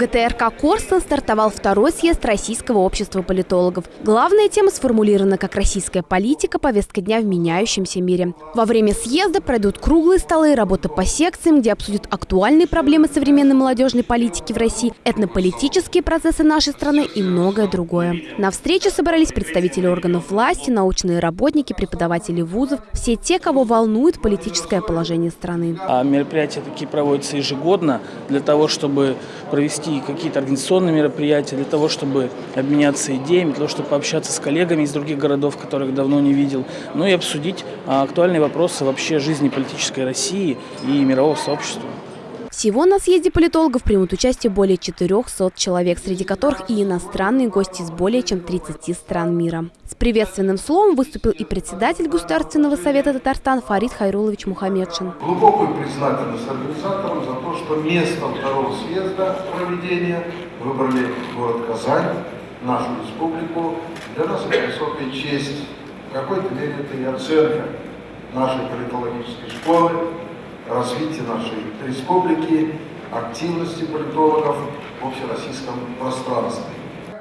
ГТРК «Корстон» стартовал второй съезд Российского общества политологов. Главная тема сформулирована как «Российская политика. Повестка дня в меняющемся мире». Во время съезда пройдут круглые столы и работа по секциям, где обсудят актуальные проблемы современной молодежной политики в России, этнополитические процессы нашей страны и многое другое. На встрече собрались представители органов власти, научные работники, преподаватели вузов, все те, кого волнует политическое положение страны. А мероприятия такие проводятся ежегодно для того, чтобы провести какие-то организационные мероприятия, для того, чтобы обменяться идеями, для того, чтобы пообщаться с коллегами из других городов, которых давно не видел, ну и обсудить а, актуальные вопросы вообще жизни политической России и мирового сообщества. Всего на съезде политологов примут участие более 400 человек, среди которых и иностранные гости из более чем 30 стран мира. С приветственным словом выступил и председатель Государственного совета Татарстан Фарид Хайрулович Мухаммедшин. Глубокую признательность организаторам за то, что местом второго съезда проведения выбрали город Казань, нашу республику. Для нас это высокая честь. В какой-то мере это и оценка нашей политологической школы, развития нашей республики, активности политологов в общероссийском пространстве.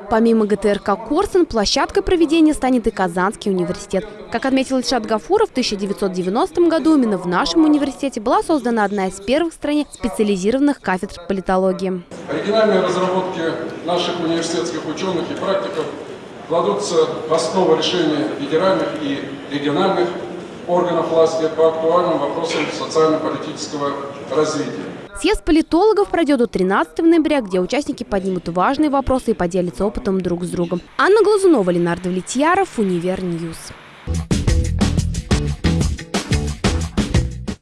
Помимо ГТРК «Корсун», площадкой проведения станет и Казанский университет. Как отметил Ильшат Гафуров, в 1990 году именно в нашем университете была создана одна из первых в стране специализированных кафедр политологии. Оригинальные разработки наших университетских ученых и практиков кладутся в основу решения федеральных и региональных органов власти по актуальным вопросам социально-политического развития. Съезд политологов пройдет до 13 ноября, где участники поднимут важные вопросы и поделятся опытом друг с другом. Анна Глазунова, Ленар Довлетьяров, Univer News.